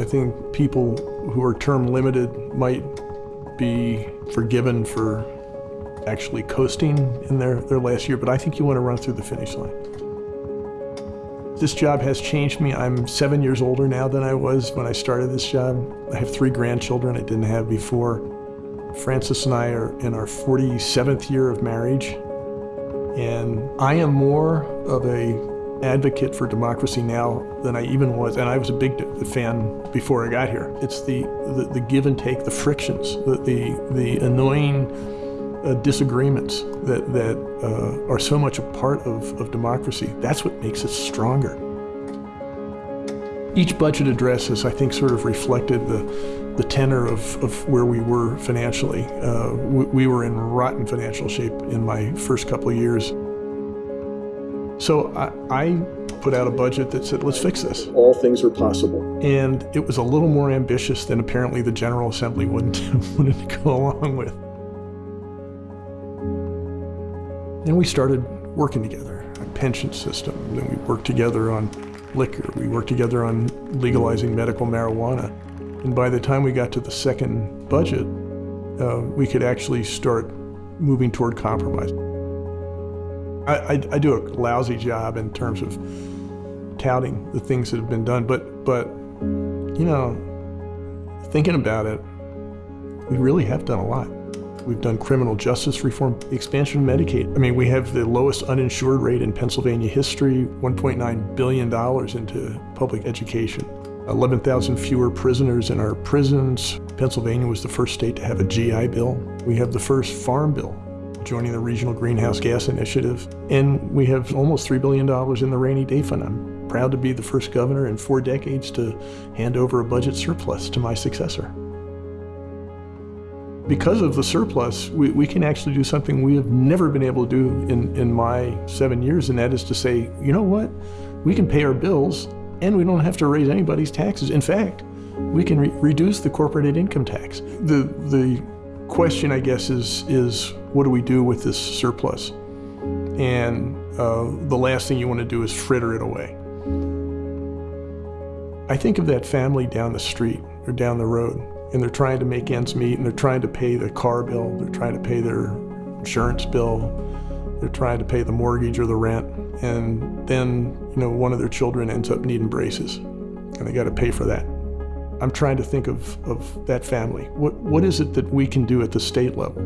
I think people who are term limited might be forgiven for actually coasting in their, their last year, but I think you want to run through the finish line. This job has changed me. I'm seven years older now than I was when I started this job. I have three grandchildren I didn't have before. Frances and I are in our 47th year of marriage. And I am more of a advocate for democracy now than I even was, and I was a big fan before I got here. It's the, the, the give and take, the frictions, the, the, the annoying uh, disagreements that, that uh, are so much a part of, of democracy. That's what makes it stronger. Each budget address has, I think, sort of reflected the, the tenor of, of where we were financially. Uh, we, we were in rotten financial shape in my first couple of years. So I, I put out a budget that said, let's fix this. All things are possible. And it was a little more ambitious than apparently the General Assembly wouldn't, wouldn't go along with. And we started working together, a pension system. Then we worked together on liquor. We worked together on legalizing medical marijuana. And by the time we got to the second budget, uh, we could actually start moving toward compromise. I, I, I, do a lousy job in terms of touting the things that have been done, but, but you know, thinking about it, we really have done a lot. We've done criminal justice reform, expansion of Medicaid. I mean, we have the lowest uninsured rate in Pennsylvania history, $1.9 billion into public education. 11,000 fewer prisoners in our prisons. Pennsylvania was the first state to have a GI bill. We have the first farm bill, joining the Regional Greenhouse Gas Initiative. And we have almost $3 billion in the rainy day fund. I'm proud to be the first governor in four decades to hand over a budget surplus to my successor. Because of the surplus, we, we can actually do something we have never been able to do in, in my seven years, and that is to say, you know what? We can pay our bills and we don't have to raise anybody's taxes. In fact, we can re reduce the corporate income tax. The, the question, I guess, is, is what do we do with this surplus? And uh, the last thing you want to do is fritter it away. I think of that family down the street or down the road and they're trying to make ends meet and they're trying to pay the car bill, they're trying to pay their insurance bill, they're trying to pay the mortgage or the rent, and then you know one of their children ends up needing braces, and they got to pay for that. I'm trying to think of, of that family. What, what is it that we can do at the state level?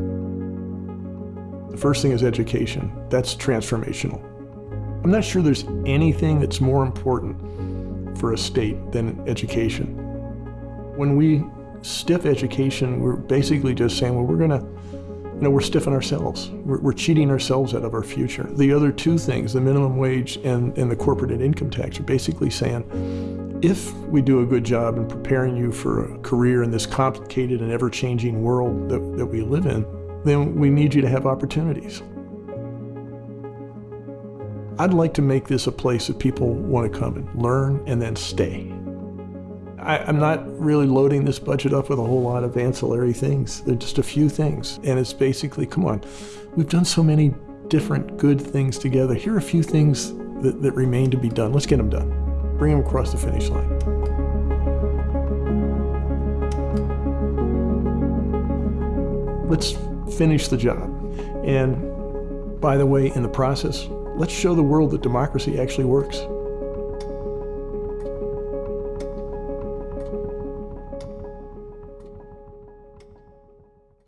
The first thing is education. That's transformational. I'm not sure there's anything that's more important for a state than education. When we stiff education, we're basically just saying, well, we're going to, you know, we're stiffing ourselves. We're, we're, cheating ourselves out of our future. The other two things, the minimum wage and, and the corporate and income tax, are basically saying, if we do a good job in preparing you for a career in this complicated and ever-changing world that, that we live in, then we need you to have opportunities. I'd like to make this a place that people want to come and learn and then stay. I, am not really loading this budget up with a whole lot of ancillary things. They're just a few things. And it's basically, come on, we've done so many different good things together. Here are a few things that, that remain to be done. Let's get them done. Bring them across the finish line. Let's finish the job. And by the way, in the process, let's show the world that democracy actually works.